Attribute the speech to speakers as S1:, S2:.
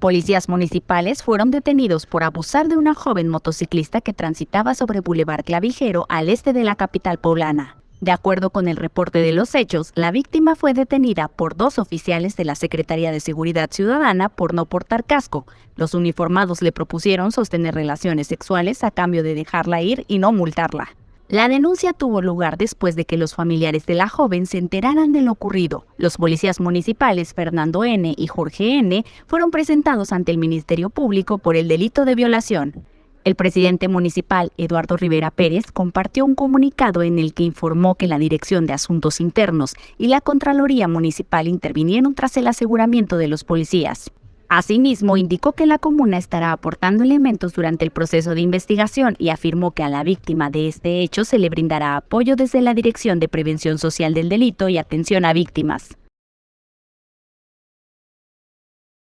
S1: Policías municipales fueron detenidos por abusar de una joven motociclista que transitaba sobre Boulevard Clavijero al este de la capital poblana. De acuerdo con el reporte de los hechos, la víctima fue detenida por dos oficiales de la Secretaría de Seguridad Ciudadana por no portar casco. Los uniformados le propusieron sostener relaciones sexuales a cambio de dejarla ir y no multarla. La denuncia tuvo lugar después de que los familiares de la joven se enteraran de lo ocurrido. Los policías municipales Fernando N. y Jorge N. fueron presentados ante el Ministerio Público por el delito de violación. El presidente municipal, Eduardo Rivera Pérez, compartió un comunicado en el que informó que la Dirección de Asuntos Internos y la Contraloría Municipal intervinieron tras el aseguramiento de los policías. Asimismo, indicó que la comuna estará aportando elementos durante el proceso de investigación y afirmó que a la víctima de este hecho se le brindará apoyo desde la Dirección de Prevención Social del Delito y Atención a Víctimas.